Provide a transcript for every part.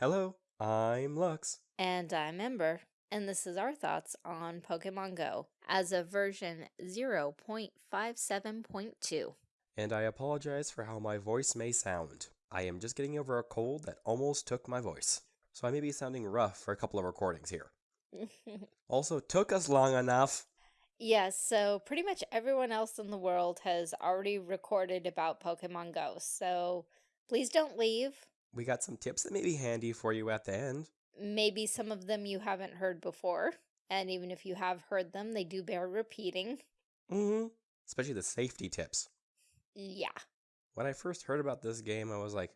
Hello, I'm Lux. And I'm Ember, and this is our thoughts on Pokemon Go as of version 0.57.2. And I apologize for how my voice may sound. I am just getting over a cold that almost took my voice. So I may be sounding rough for a couple of recordings here. also, took us long enough. yes, so pretty much everyone else in the world has already recorded about Pokemon Go, so please don't leave. We got some tips that may be handy for you at the end. Maybe some of them you haven't heard before, and even if you have heard them, they do bear repeating. Mm-hmm. Especially the safety tips. Yeah. When I first heard about this game, I was like,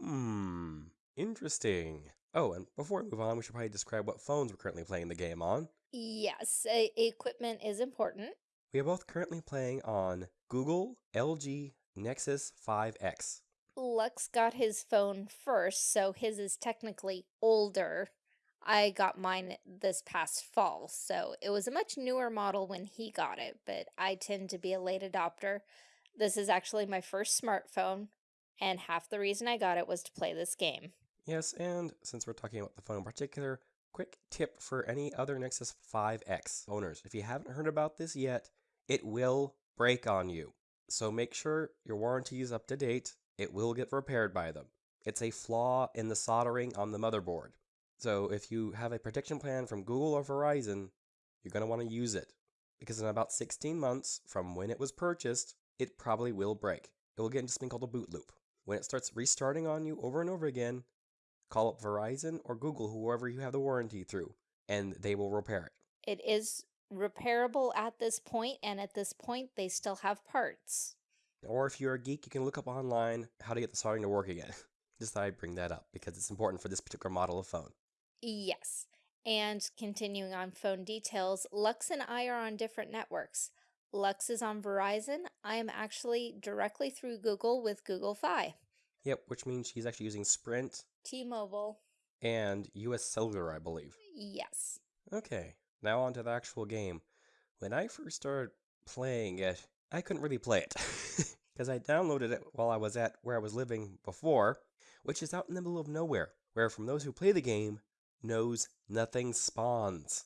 hmm, interesting. Oh, and before we move on, we should probably describe what phones we're currently playing the game on. Yes, equipment is important. We are both currently playing on Google LG Nexus 5X. Lux got his phone first, so his is technically older. I got mine this past fall, so it was a much newer model when he got it, but I tend to be a late adopter. This is actually my first smartphone, and half the reason I got it was to play this game. Yes, and since we're talking about the phone in particular, quick tip for any other Nexus 5X owners. If you haven't heard about this yet, it will break on you. So make sure your warranty is up to date. It will get repaired by them. It's a flaw in the soldering on the motherboard. So if you have a protection plan from Google or Verizon, you're going to want to use it. Because in about 16 months from when it was purchased, it probably will break. It will get into something called a boot loop. When it starts restarting on you over and over again, call up Verizon or Google, whoever you have the warranty through, and they will repair it. It is repairable at this point, and at this point, they still have parts. Or if you're a geek, you can look up online how to get the soldering to work again. Just thought I'd bring that up because it's important for this particular model of phone. Yes. And continuing on phone details, Lux and I are on different networks. Lux is on Verizon. I am actually directly through Google with Google Fi. Yep, which means she's actually using Sprint T-Mobile. and US Cellular, I believe. Yes. Okay, now on to the actual game. When I first started playing it, I couldn't really play it because I downloaded it while I was at where I was living before, which is out in the middle of nowhere, where from those who play the game knows nothing spawns.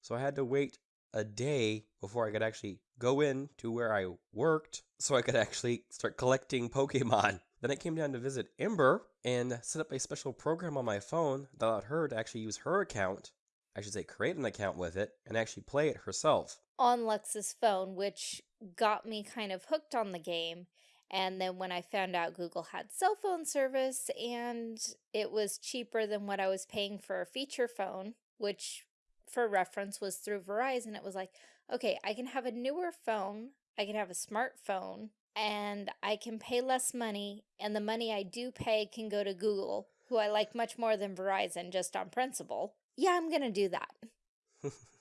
So I had to wait a day before I could actually go in to where I worked so I could actually start collecting Pokemon. Then I came down to visit Ember and set up a special program on my phone that allowed her to actually use her account I should say, create an account with it and actually play it herself. On Lux's phone, which got me kind of hooked on the game. And then when I found out Google had cell phone service and it was cheaper than what I was paying for a feature phone, which for reference was through Verizon, it was like, okay, I can have a newer phone, I can have a smartphone, and I can pay less money, and the money I do pay can go to Google, who I like much more than Verizon just on principle. Yeah, I'm gonna do that.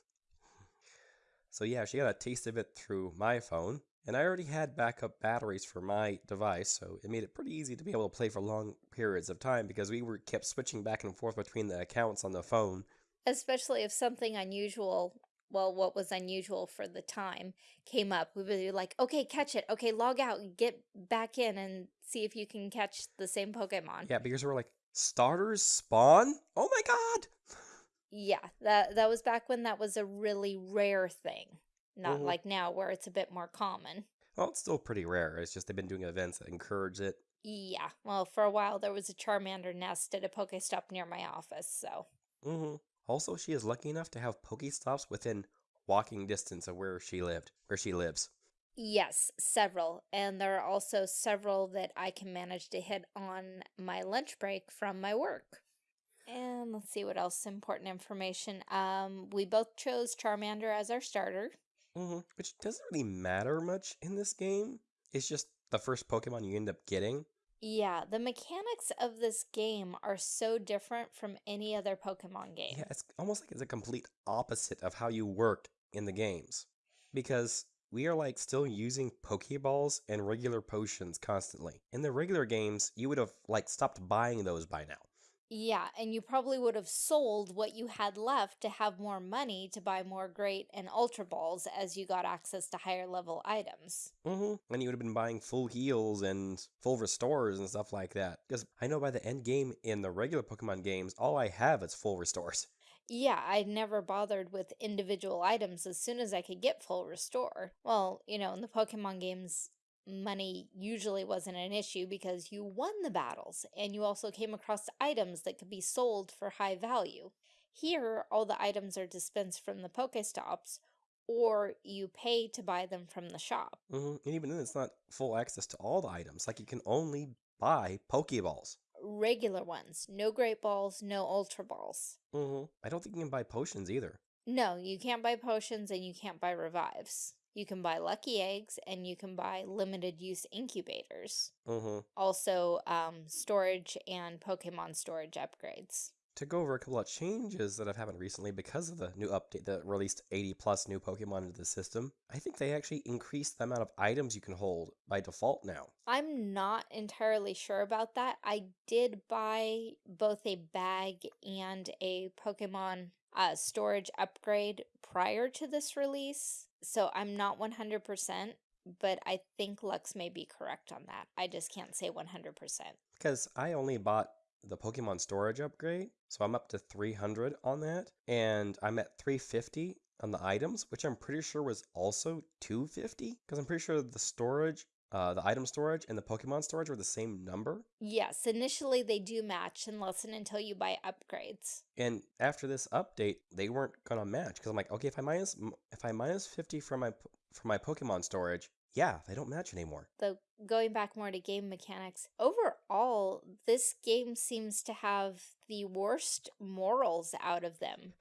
so yeah, she got a taste of it through my phone, and I already had backup batteries for my device, so it made it pretty easy to be able to play for long periods of time because we were kept switching back and forth between the accounts on the phone. Especially if something unusual, well, what was unusual for the time came up, we would be like, okay, catch it. Okay, log out, get back in and see if you can catch the same Pokemon. Yeah, because we're like, starters spawn? Oh my god! Yeah, that that was back when that was a really rare thing. Not Mhm. like now where it's a bit more common. Well, it's still pretty rare. It's just they've been doing events that encourage it. Yeah, well, for a while there was a Charmander nest at a Pokestop near my office, so. Mm -hmm. Also, she is lucky enough to have Pokestops within walking distance of where she lived, where she lives. Yes, several. And there are also several that I can manage to hit on my lunch break from my work. And let's see what else important information. Um, we both chose Charmander as our starter. hmm Which doesn't really matter much in this game. It's just the first Pokemon you end up getting. Yeah, the mechanics of this game are so different from any other Pokemon game. Yeah, it's almost like it's a complete opposite of how you work in the games. Because we are like still using Pokeballs and regular potions constantly. In the regular games, you would have like stopped buying those by now. Yeah, and you probably would have sold what you had left to have more money to buy more great and ultra balls as you got access to higher level items. Mm-hmm. And you would have been buying full heals and full restores and stuff like that. Because I know by the end game in the regular Pokemon games, all I have is full restores. Yeah, I never bothered with individual items as soon as I could get full restore. Well, you know, in the Pokemon games, money usually wasn't an issue because you won the battles and you also came across items that could be sold for high value. Here, all the items are dispensed from the Pokestops or you pay to buy them from the shop. Mm-hmm. And even then, it's not full access to all the items. Like, you can only buy Pokeballs. Regular ones, no Great Balls, no Ultra Balls. Mm-hmm. I don't think you can buy potions either. No, you can't buy potions and you can't buy revives. You can buy lucky eggs and you can buy limited use incubators. Mm-hmm. Also, um, storage and Pokemon storage upgrades. To go over a couple of changes that have happened recently because of the new update that released 80 plus new Pokemon into the system, I think they actually increased the amount of items you can hold by default now. I'm not entirely sure about that. I did buy both a bag and a Pokemon uh, storage upgrade prior to this release. So I'm not 100%, but I think Lux may be correct on that. I just can't say 100%. Because I only bought the Pokemon storage upgrade, so I'm up to 300 on that, and I'm at 350 on the items, which I'm pretty sure was also 250, because I'm pretty sure the storage uh, the item storage and the Pokemon storage were the same number. Yes, initially they do match unless and until you buy upgrades. And after this update, they weren't gonna match because I'm like, okay, if I minus if I minus fifty from my from my Pokemon storage, yeah, they don't match anymore. Though going back more to game mechanics, overall, this game seems to have the worst morals out of them.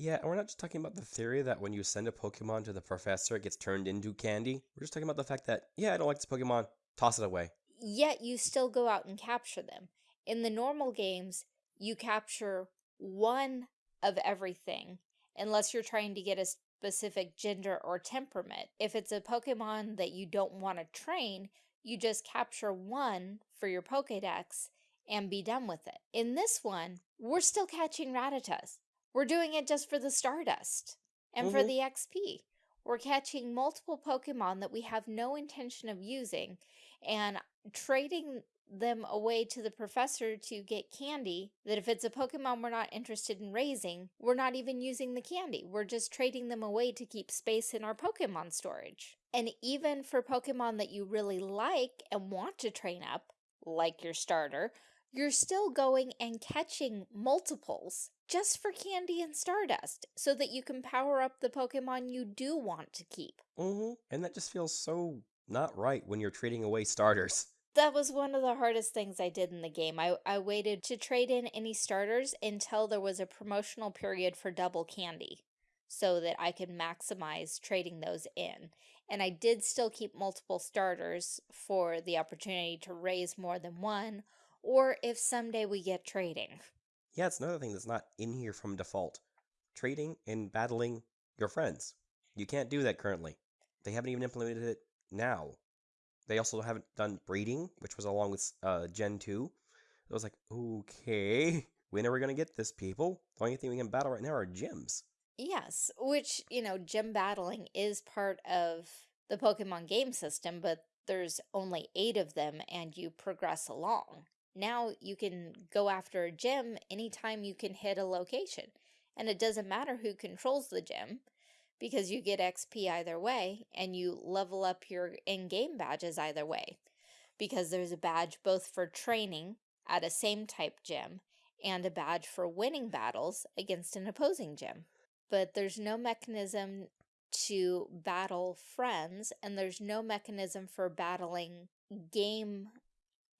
Yeah, and we're not just talking about the theory that when you send a Pokemon to the professor, it gets turned into candy. We're just talking about the fact that, yeah, I don't like this Pokemon, toss it away. Yet you still go out and capture them. In the normal games, you capture one of everything, unless you're trying to get a specific gender or temperament. If it's a Pokemon that you don't want to train, you just capture one for your Pokedex and be done with it. In this one, we're still catching Rattatas. We're doing it just for the Stardust and mm -hmm. for mm-hmm. the XP. We're catching multiple Pokemon that we have no intention of using and trading them away to the professor to get candy that if it's a Pokemon we're not interested in raising, we're not even using the candy. We're just trading them away to keep space in our Pokemon storage. And even for Pokemon that you really like and want to train up, like your starter, you're still going and catching multiples just for candy and stardust so that you can power up the Pokemon you do want to keep. Mm-hmm. And that just feels so not right when you're trading away starters. That was one of the hardest things I did in the game. I, I waited to trade in any starters until there was a promotional period for double candy so that I could maximize trading those in. And I did still keep multiple starters for the opportunity to raise more than one or if someday we get trading. Yeah, it's another thing that's not in here from default. Trading and battling your friends. You can't do that currently. They haven't even implemented it now. They also haven't done breeding, which was along with uh, Gen 2. I was like, okay, when are we going to get this, people? The only thing we can battle right now are gyms. Yes, which, you know, gym battling is part of the Pokemon game system, but there's only eight of them and you progress along. Now you can go after a gym anytime you can hit a location. And it doesn't matter who controls the gym because you get XP either way and you level up your in-game badges either way. Because there's a badge both for training at a same type gym and a badge for winning battles against an opposing gym. But there's no mechanism to battle friends and there's no mechanism for battling game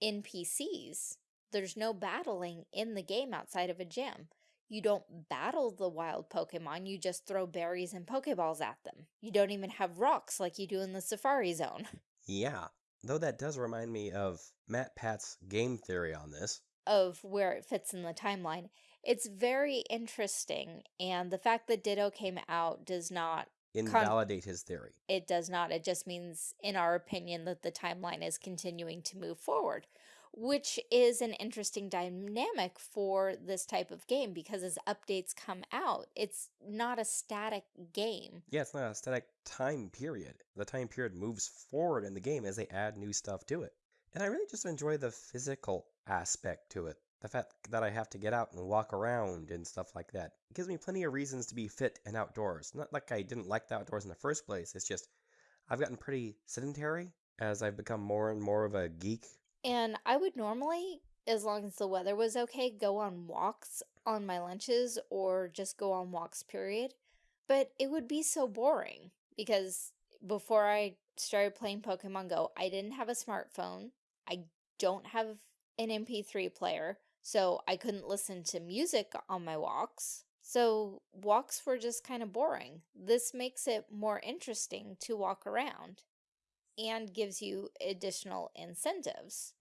NPCs. There's no battling in the game outside of a gym. You don't battle the wild Pokemon, you just throw berries and Pokeballs at them. You don't even have rocks like you do in the Safari Zone. Yeah, though that does remind me of MatPat's game theory on this. Of where it fits in the timeline. It's very interesting, and the fact that Ditto came out does not invalidate his theory. It does not. It just means, in our opinion, that the timeline is continuing to move forward, which is an interesting dynamic for this type of game because as updates come out, it's not a static game. Yeah, it's not a static time period. The time period moves forward in the game as they add new stuff to it. And I really just enjoy the physical aspect to it. The fact that I have to get out and walk around and stuff like that. It gives me plenty of reasons to be fit and outdoors. Not like I didn't like the outdoors in the first place. It's just I've gotten pretty sedentary as I've become more and more of a geek. And I would normally, as long as the weather was okay, go on walks on my lunches or just go on walks, period. But it would be so boring because before I started playing Pokemon Go, I didn't have a smartphone. I don't have an MP3 player, so I couldn't listen to music on my walks. So walks were just kind of boring. This makes it more interesting to walk around and gives you additional incentives.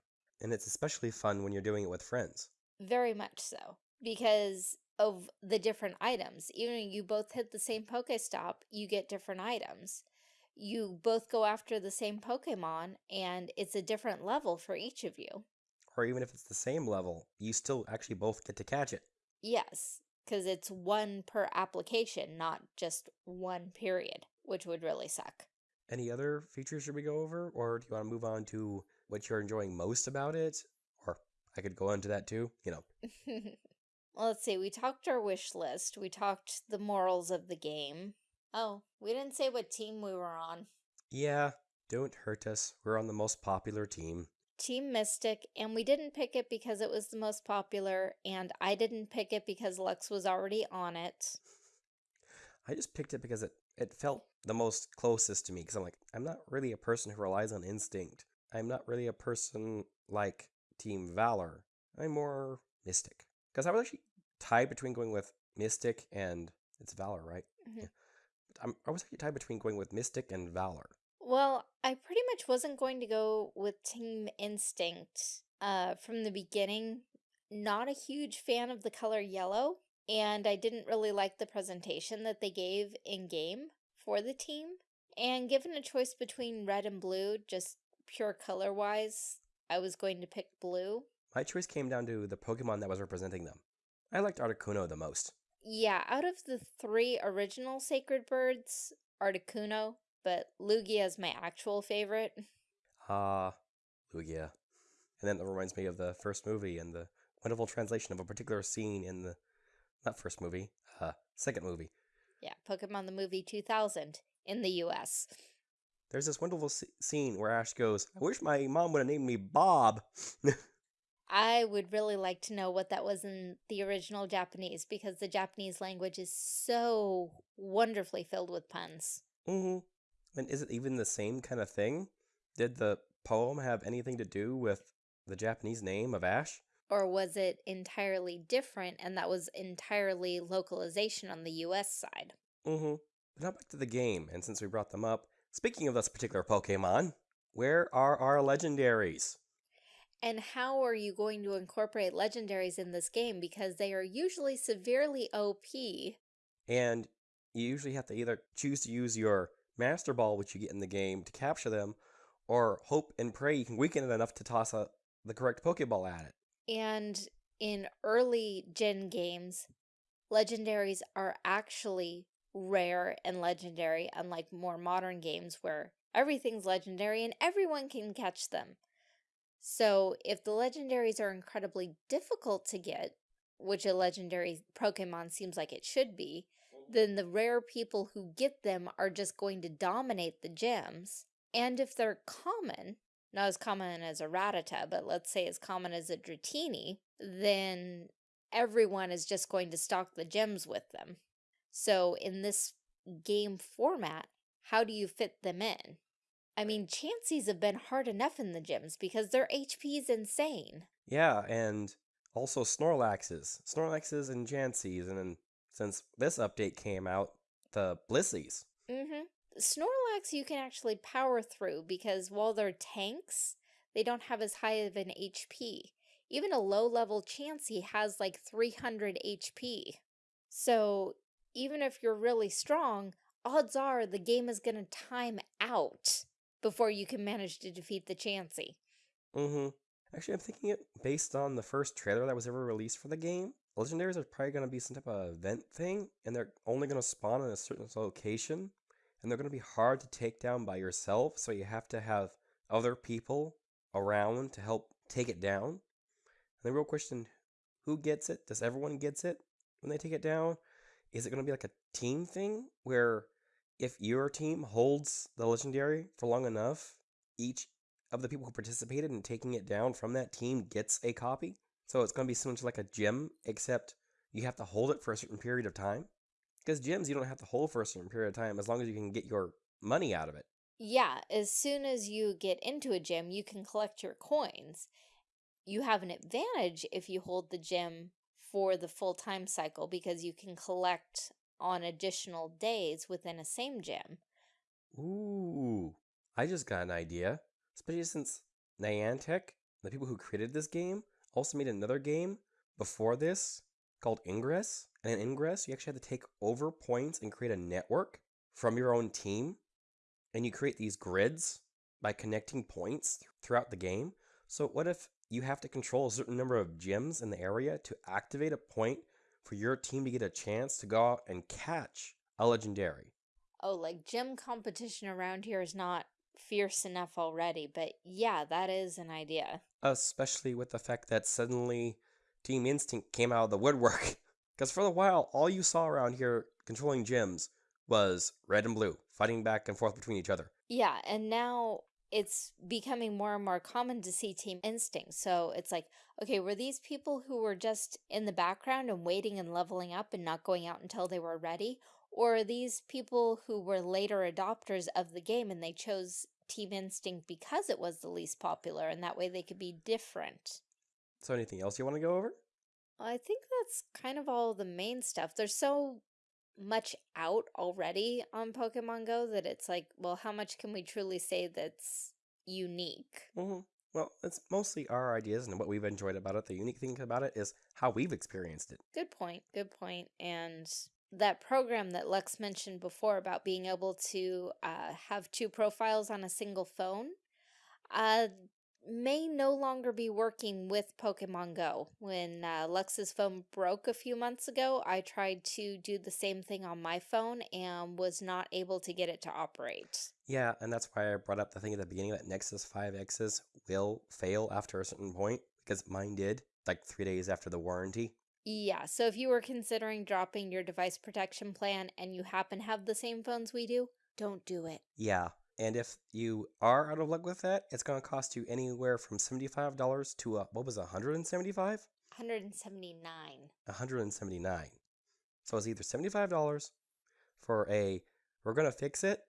And it's especially fun when you're doing it with friends. Very much so. Because of the different items. Even if you both hit the same Pokestop, you get different items. You both go after the same Pokemon, and it's a different level for each of you. Or even if it's the same level, you still actually both get to catch it. Yes, because it's one per application, not just one period, which would really suck. Any other features should we go over? Or do you want to move on to what you're enjoying most about it? Or I could go into that too, you know. well, let's see. We talked our wish list. We talked the morals of the game. Oh, we didn't say what team we were on. Yeah, don't hurt us. We're on the most popular team. Team Mystic, and we didn't pick it because it was the most popular, and I didn't pick it because Lux was already on it. I just picked it because it, it felt the most closest to me, because I'm like, I'm not really a person who relies on instinct. I'm not really a person like Team Valor. I'm more Mystic. Because I was actually tied between going with Mystic and it's Valor, right? Mm -hmm. yeah. I'm, I was actually tied between going with Mystic and Valor. Well, I pretty much wasn't going to go with Team Instinct uh, from the beginning. Not a huge fan of the color yellow, and I didn't really like the presentation that they gave in-game for the team. And given a choice between red and blue, just pure color-wise, I was going to pick blue. My choice came down to the Pokemon that was representing them. I liked Articuno the most. Yeah, out of the three original Sacred Birds, Articuno, but Lugia is my actual favorite. Ah, uh, Lugia. And then that reminds me of the first movie and the wonderful translation of a particular scene in the, not first movie, uh, second movie. Yeah, Pokemon the Movie 2000 in the US. There's this wonderful scene where Ash goes, I wish my mom would have named me Bob. I would really like to know what that was in the original Japanese because the Japanese language is so wonderfully filled with puns. Mm-hmm. And is it even the same kind of thing? Did the poem have anything to do with the Japanese name of Ash? Or was it entirely different and that was entirely localization on the US side? Mm-hmm. Now back to the game, and since we brought them up, speaking of this particular Pokemon, where are our legendaries? And how are you going to incorporate legendaries in this game? Because they are usually severely OP. And you usually have to either choose to use your Master Ball, which you get in the game, to capture them, or hope and pray you can weaken it enough to toss a, the correct Pokeball at it. And in early gen games, legendaries are actually rare and legendary, unlike more modern games where everything's legendary and everyone can catch them. So if the legendaries are incredibly difficult to get, which a legendary Pokemon seems like it should be, then the rare people who get them are just going to dominate the gyms. And if they're common, not as common as a Rattata, but let's say as common as a Dratini, then everyone is just going to stock the gyms with them. So in this game format, how do you fit them in? I mean, Chanseys have been hard enough in the gyms because their HP is insane. Yeah, and also Snorlaxes. Snorlaxes and Chanseys, and then since this update came out, the Blisseys. Mm-hmm. Snorlax you can actually power through because while they're tanks, they don't have as high of an HP. Even a low-level Chansey has like 300 HP. So even if you're really strong, odds are the game is going to time out before you can manage to defeat the Chansey. Mm-hmm. Actually, I'm thinking it based on the first trailer that was ever released for the game. Legendaries are probably going to be some type of event thing, and they're only going to spawn in a certain location, and they're going to be hard to take down by yourself, so you have to have other people around to help take it down. And the real question who gets it? Does everyone gets it when they take it down? Is it going to be like a team thing where if your team holds the legendary for long enough, each of the people who participated in taking it down from that team gets a copy? So it's going to be similar to like a gym, except you have to hold it for a certain period of time. Because gyms you don't have to hold for a certain period of time as long as you can get your money out of it. Yeah, as soon as you get into a gym, you can collect your coins. You have an advantage if you hold the gym for the full time cycle because you can collect on additional days within a same gym. Ooh, I just got an idea. Especially since Niantic, the people who created this game, also made another game before this called Ingress. And in Ingress, you actually had to take over points and create a network from your own team. And you create these grids by connecting points throughout the game. So, what if you have to control a certain number of gyms in the area to activate a point for your team to get a chance to go out and catch a legendary? Oh, like gym competition around here is not fierce enough already, but yeah, that is an idea. Especially with the fact that suddenly Team Instinct came out of the woodwork. Because for a while, all you saw around here controlling gyms was red and blue, fighting back and forth between each other. Yeah, and now it's becoming more and more common to see Team Instinct. So it's like, okay, were these people who were just in the background and waiting and leveling up and not going out until they were ready? Or are these people who were later adopters of the game and they chose Team Instinct because it was the least popular and that way they could be different? So, anything else you want to go over? I think that's kind of all the main stuff. There's so much out already on Pokemon Go that it's like, well, how much can we truly say that's unique? Mm-hmm. Well, it's mostly our ideas and what we've enjoyed about it. The unique thing about it is how we've experienced it. Good point. Good point. And that program that Lux mentioned before about being able to uh, have two profiles on a single phone, uh, may no longer be working with Pokemon Go. When uh, Lux's phone broke a few months ago, I tried to do the same thing on my phone and was not able to get it to operate. Yeah, and that's why I brought up the thing at the beginning that Nexus 5Xs will fail after a certain point, because mine did, like three days after the warranty. Yeah, so if you were considering dropping your device protection plan and you happen to have the same phones we do, don't do it. Yeah, and if you are out of luck with that, it's going to cost you anywhere from $75 to, uh, what was it, 175 179 179 So it's either $75 for a, we're going to fix it,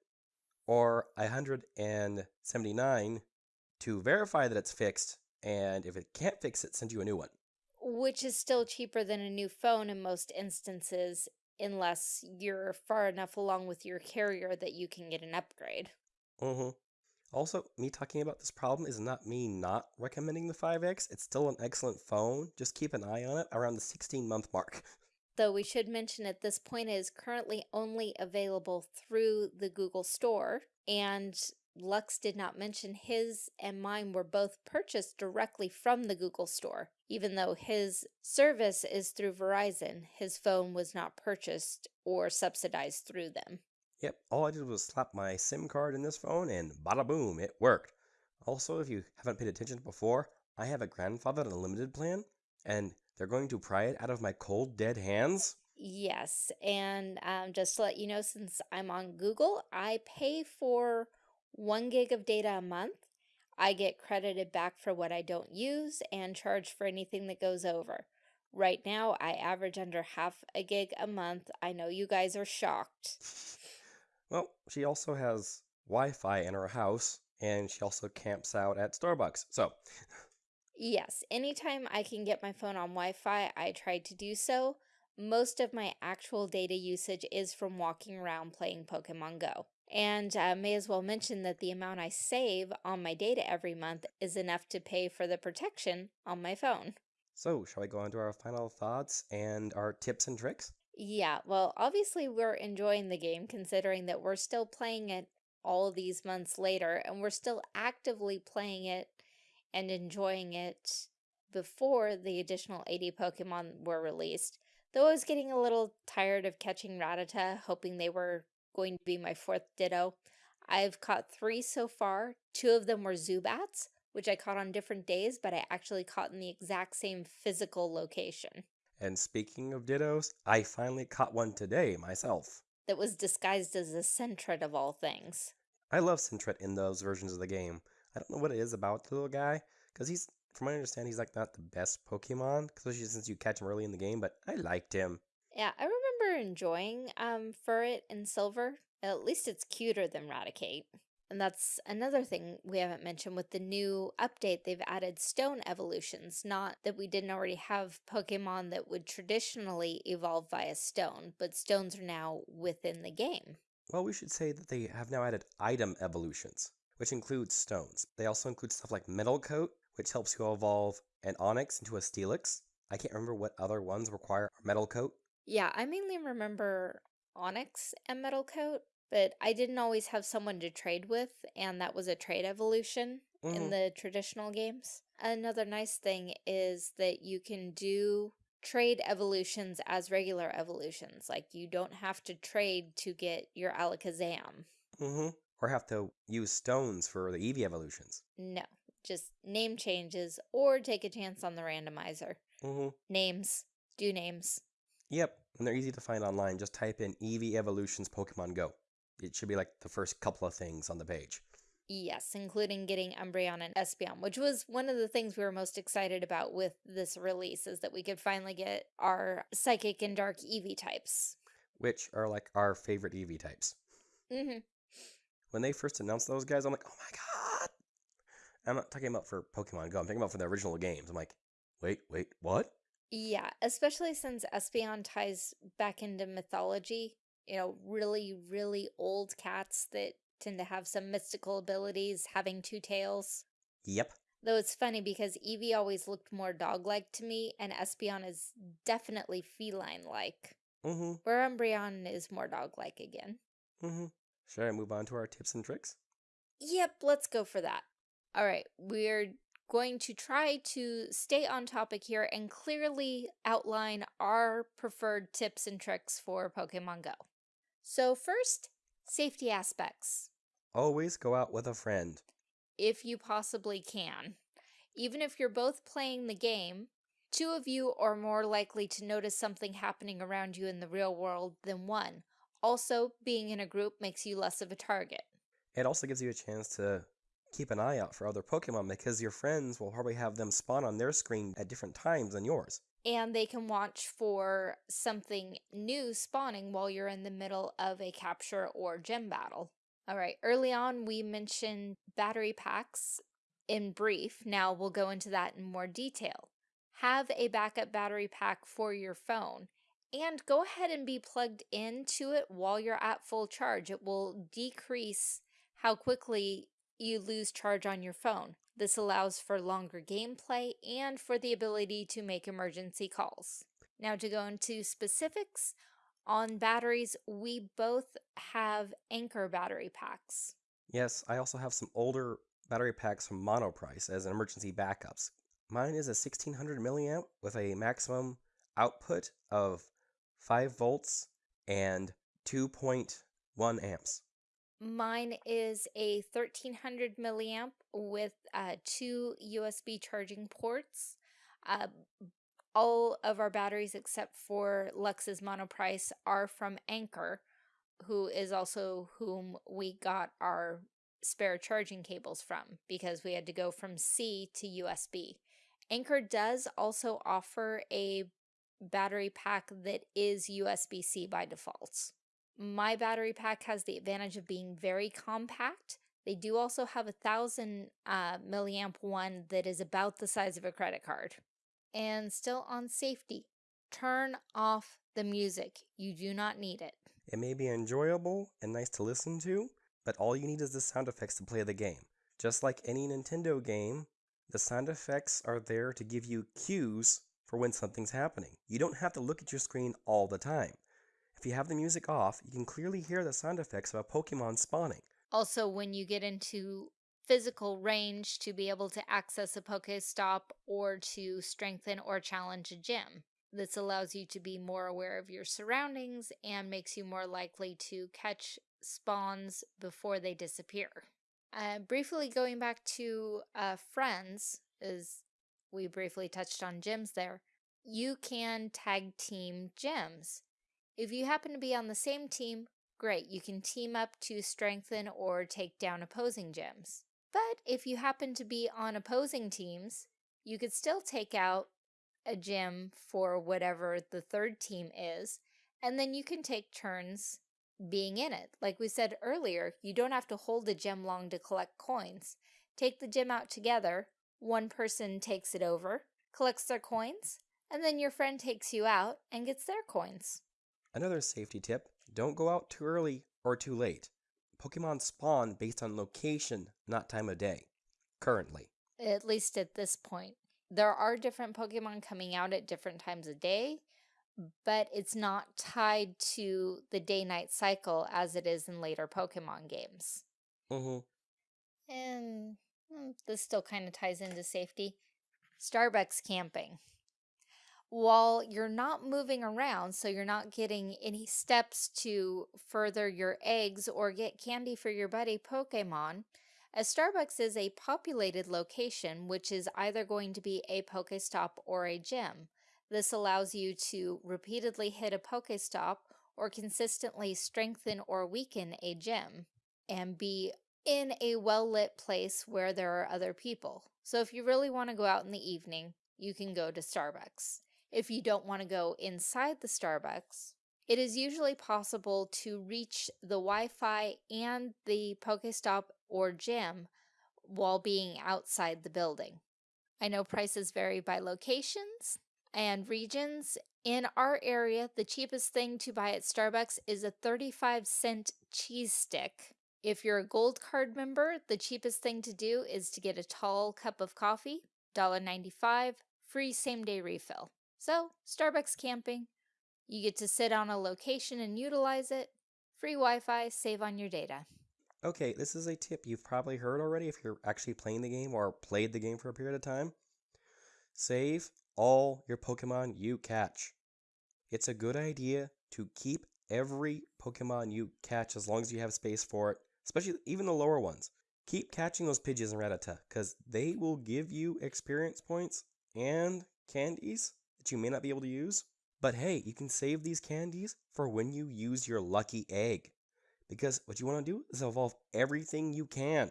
or 179 to verify that it's fixed, and if it can't fix it, send you a new one. Which is still cheaper than a new phone in most instances, unless you're far enough along with your carrier that you can get an upgrade. Mm-hmm. Also, me talking about this problem is not me not recommending the 5X. It's still an excellent phone. Just keep an eye on it around the 16 month mark. Though we should mention at this point it is currently only available through the Google Store, and Lux did not mention his and mine were both purchased directly from the Google Store. Even though his service is through Verizon, his phone was not purchased or subsidized through them. Yep, all I did was slap my SIM card in this phone and bada boom, it worked. Also, if you haven't paid attention before, I have a grandfather unlimited plan, and they're going to pry it out of my cold, dead hands. Yes, and um, just to let you know, since I'm on Google, I pay for one gig of data a month. I get credited back for what I don't use and charged for anything that goes over. Right now, I average under half a gig a month. I know you guys are shocked. Well, she also has Wi Fi in her house, and she also camps out at Starbucks. So, Yes, anytime I can get my phone on Wi-Fi, I try to do so. Most of my actual data usage is from walking around playing Pokemon Go. And I uh, may as well mention that the amount I save on my data every month is enough to pay for the protection on my phone. so shall we go on to our final thoughts and our tips and tricks? Yeah, well, obviously we're enjoying the game considering that we're still playing it all these months later and we're still actively playing it and enjoying it before the additional 80 Pokemon were released, though I was getting a little tired of catching Rattata, hoping they were going to be my fourth Ditto. I've caught three so far. Two of them were Zubats, which I caught on different days, but I actually caught in the exact same physical location. And speaking of Dittos, I finally caught one today myself. That was disguised as a Sentret of all things. I love Sentret in those versions of the game. I don't know what it is about the little guy, because he's, from what I understand, he's like not the best Pokemon, especially since you catch him early in the game, but I liked him. Yeah, I remember enjoying um Furret and Silver. At least it's cuter than Raticate. And that's another thing we haven't mentioned with the new update. They've added stone evolutions. Not that we didn't already have Pokemon that would traditionally evolve via stone, but stones are now within the game. Well, we should say that they have now added item evolutions, which includes stones. They also include stuff like Metal Coat, which helps you evolve an Onix into a Steelix. I can't remember what other ones require Metal Coat. Yeah, I mainly remember Onix and Metal Coat, but I didn't always have someone to trade with, and that was a trade evolution Mhm. in the traditional games. Another nice thing is that you can do trade evolutions as regular evolutions. Like, you don't have to trade to get your Alakazam. Mm-hmm. Or have to use stones for the Eevee evolutions. No, just name changes or take a chance on the randomizer. Mm-hmm. Names. Do names. Yep, and they're easy to find online. Just type in Eevee Evolutions Pokemon Go. It should be like the first couple of things on the page. Yes, including getting Umbreon and Espeon, which was one of the things we were most excited about with this release, is that we could finally get our Psychic and Dark Eevee types. Which are like our favorite Eevee types. hmm When they first announced those guys, I'm like, oh my god! I'm not talking about for Pokemon Go, I'm talking about for the original games. I'm like, wait, wait, what? Yeah, especially since Espeon ties back into mythology. You know, really, really old cats that tend to have some mystical abilities, having two tails. Yep. Though it's funny because Eevee always looked more dog-like to me, and Espeon is definitely feline-like. Mm-hmm. Where Umbreon is more dog-like again. Mm-hmm. Should I move on to our tips and tricks? Yep, let's go for that. All right, we're going to try to stay on topic here and clearly outline our preferred tips and tricks for Pokemon Go. So first, safety aspects, Always go out with a friend. if you possibly can. Even if you're both playing the game, two of you are more likely to notice something happening around you in the real world than one. Also, being in a group makes you less of a target. It also gives you a chance to keep an eye out for other Pokemon because your friends will probably have them spawn on their screen at different times than yours. and they can watch for something new spawning while you're in the middle of a capture or gym battle. All right, early on we mentioned battery packs in brief. Now we'll go into that in more detail. Have a backup battery pack for your phone and go ahead and be plugged into it while you're at full charge. It will decrease how quickly you lose charge on your phone. This allows for longer gameplay and for the ability to make emergency calls. Now to go into specifics, on batteries, we both have Anker battery packs. Yes, I also have some older battery packs from Monoprice as emergency backups. Mine is a 1600 milliamp with a maximum output of 5 volts and 2.1 amps. Mine is a 1300 milliamp with uh, two USB charging ports. Uh, all of our batteries except for Lux's Monoprice are from Anker, who is also whom we got our spare charging cables from because we had to go from C to USB. Anker does also offer a battery pack that is USB-C by default. My battery pack has the advantage of being very compact. They do also have a thousand uh, milliamp one that is about the size of a credit card. And still on safety, turn off the music. You do not need it. It may be enjoyable and nice to listen to, but all you need is the sound effects to play the game. Just like any Nintendo game, the sound effects are there to give you cues for when something's happening. You don't have to look at your screen all the time. If you have the music off, you can clearly hear the sound effects of a Pokemon spawning. Also, when you get into physical range to be able to access a Pokestop or to strengthen or challenge a gym. This allows you to be more aware of your surroundings and makes you more likely to catch spawns before they disappear. Uh, briefly going back to uh, friends, as we briefly touched on gyms there, you can tag team gyms. If you happen to be on the same team, great, you can team up to strengthen or take down opposing gyms. But if you happen to be on opposing teams, you could still take out a gym for whatever the third team is, and then you can take turns being in it. Like we said earlier, you don't have to hold a gym long to collect coins. Take the gym out together, one person takes it over, collects their coins, and then your friend takes you out and gets their coins. Another safety tip, don't go out too early or too late. Pokemon spawn based on location, not time of day, currently. At least at this point. There are different Pokemon coming out at different times of day, but it's not tied to the day-night cycle as it is in later Pokemon games. And hmm, this still kind of ties into safety. Starbucks camping. While you're not moving around, so you're not getting any steps to further your eggs or get candy for your buddy Pokemon, a Starbucks is a populated location which is either going to be a Pokestop or a gym. This allows you to repeatedly hit a Pokestop or consistently strengthen or weaken a gym and be in a well-lit place where there are other people. So if you really want to go out in the evening, you can go to Starbucks. If you don't want to go inside the Starbucks, it is usually possible to reach the Wi-Fi and the Pokestop or gym while being outside the building. I know prices vary by locations, and regions. In our area, the cheapest thing to buy at Starbucks is a 35 cent cheese stick. If you're a gold card member, the cheapest thing to do is to get a tall cup of coffee, $1.95, free same day refill. So, Starbucks camping, you get to sit on a location and utilize it, free Wi-Fi, save on your data. Okay, this is a tip you've probably heard already if you're actually playing the game or played the game for a period of time. Save all your Pokemon you catch. It's a good idea to keep every Pokemon you catch as long as you have space for it, especially even the lower ones. Keep catching those Pidgeys and Rattata because they will give you experience points and candies that you may not be able to use. But hey, you can save these candies for when you use your lucky egg. Because what you want to do is evolve everything you can.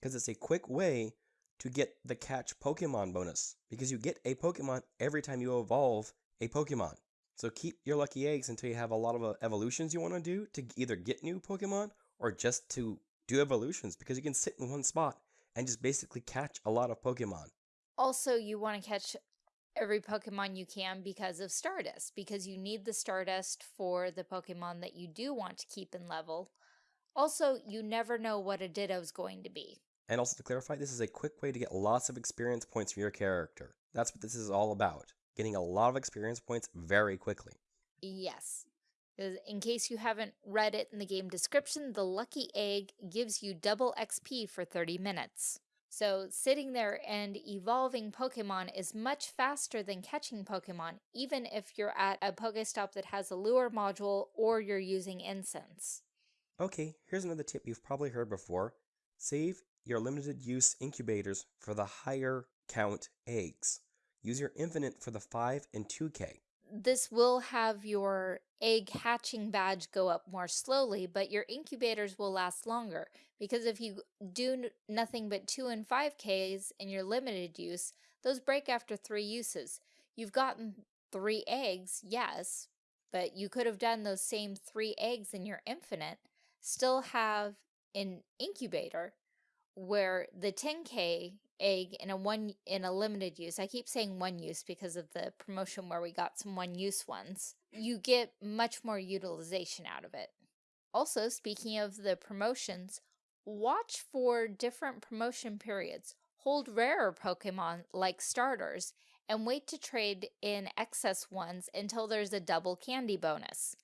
Because it's a quick way to get the catch Pokemon bonus because you get a Pokemon every time you evolve a Pokemon. So keep your lucky eggs until you have a lot of uh, evolutions you want to do to either get new Pokemon or just to do evolutions because you can sit in one spot and just basically catch a lot of Pokemon. Also, you want to catch every Pokemon you can because of Stardust, because you need the Stardust for the Pokemon that you do want to keep in level. Also, you never know what a Ditto is going to be. And also to clarify, this is a quick way to get lots of experience points for your character. That's what this is all about. Getting a lot of experience points very quickly. Yes. In case you haven't read it in the game description, the Lucky Egg gives you double XP for 30 minutes. So sitting there and evolving Pokemon is much faster than catching Pokemon, even if you're at a Pokestop that has a lure module or you're using incense. Okay, here's another tip you've probably heard before. Save your limited use incubators for the higher count eggs. Use your infinite for the 5 and 2k. This will have your egg hatching badge go up more slowly, but your incubators will last longer because if you do nothing but 2 and 5Ks in your limited use, those break after 3 uses. You've gotten 3 eggs, yes, but you could have done those same 3 eggs in your infinite, still have an incubator, where the 10k egg in a one in a limited use. I keep saying one use because of the promotion where we got some one use ones. You get much more utilization out of it. Also speaking of the promotions watch for different promotion periods. Hold rarer pokemon like starters and wait to trade in excess ones until there's a double candy bonus.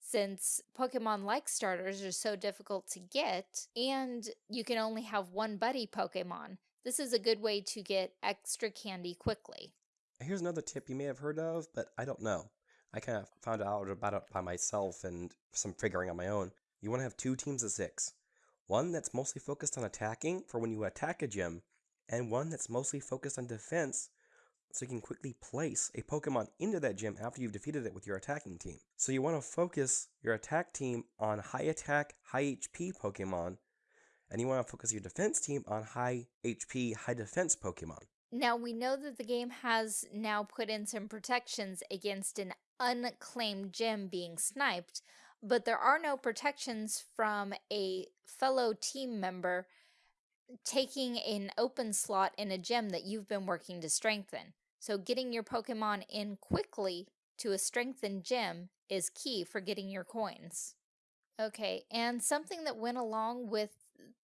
Since Pokemon like starters are so difficult to get and you can only have one buddy Pokemon. This is a good way to get extra candy quickly. Here's another tip you may have heard of, but I don't know. I kind of found out about it by myself and some figuring on my own. You want to have two teams of six. One that's mostly focused on attacking for when you attack a gym, and one that's mostly focused on defense so you can quickly place a Pokemon into that gym after you've defeated it with your attacking team. So you want to focus your attack team on high attack, high HP Pokemon, and you want to focus your defense team on high HP, high defense Pokemon. Now, we know that the game has now put in some protections against an unclaimed gym being sniped, but there are no protections from a fellow team member taking an open slot in a gym that you've been working to strengthen. So getting your Pokemon in quickly to a strengthened gym is key for getting your coins. Okay, and something that went along with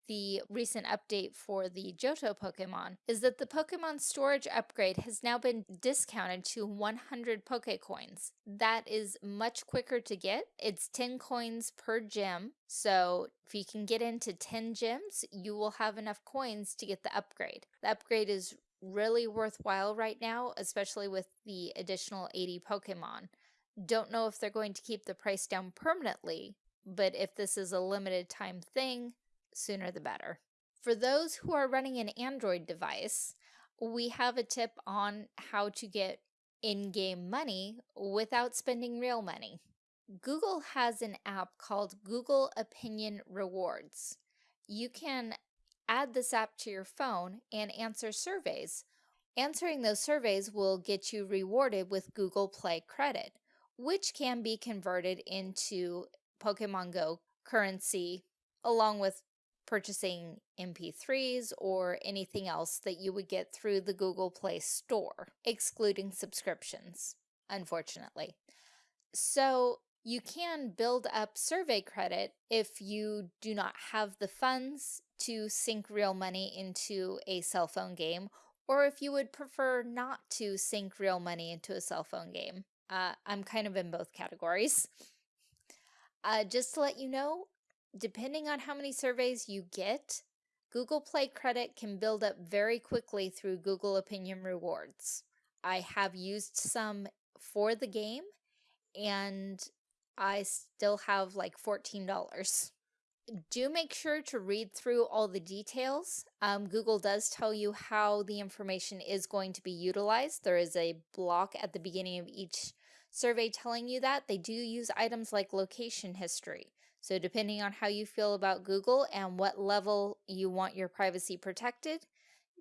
the recent update for the Johto Pokemon is that the Pokemon storage upgrade has now been discounted to 100 Pokecoins. That is much quicker to get. It's 10 coins per gym, so if you can get into 10 gyms, you will have enough coins to get the upgrade. The upgrade is really worthwhile right now, especially with the additional 80 Pokemon. Don't know if they're going to keep the price down permanently, but if this is a limited time thing, sooner the better. For those who are running an Android device, we have a tip on how to get in-game money without spending real money. Google has an app called Google Opinion Rewards. You can add this app to your phone and answer surveys. Answering those surveys will get you rewarded with Google Play credit, which can be converted into Pokemon Go currency along with purchasing MP3s or anything else that you would get through the Google Play Store, excluding subscriptions, unfortunately. So you can build up survey credit if you do not have the funds to sink real money into a cell phone game, or if you would prefer not to sink real money into a cell phone game. Uh, I'm kind of in both categories. Uh, just to let you know, depending on how many surveys you get, Google Play credit can build up very quickly through Google Opinion Rewards. I have used some for the game, and I still have like $14. Do make sure to read through all the details. Um, Google does tell you how the information is going to be utilized. There is a block at the beginning of each survey telling you that. They do use items like location history. So depending on how you feel about Google and what level you want your privacy protected,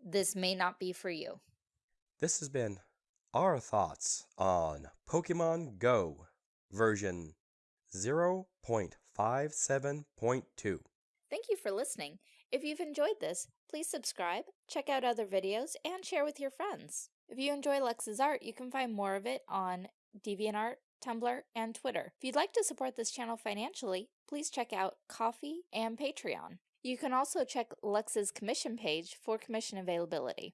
this may not be for you. This has been our thoughts on Pokemon Go version 0.57.2. Thank you for listening. If you've enjoyed this, please subscribe, check out other videos, and share with your friends. If you enjoy Lex's art, you can find more of it on DeviantArt, Tumblr, and Twitter. If you'd like to support this channel financially, please check out Ko-fi and Patreon. You can also check Lex's commission page for commission availability.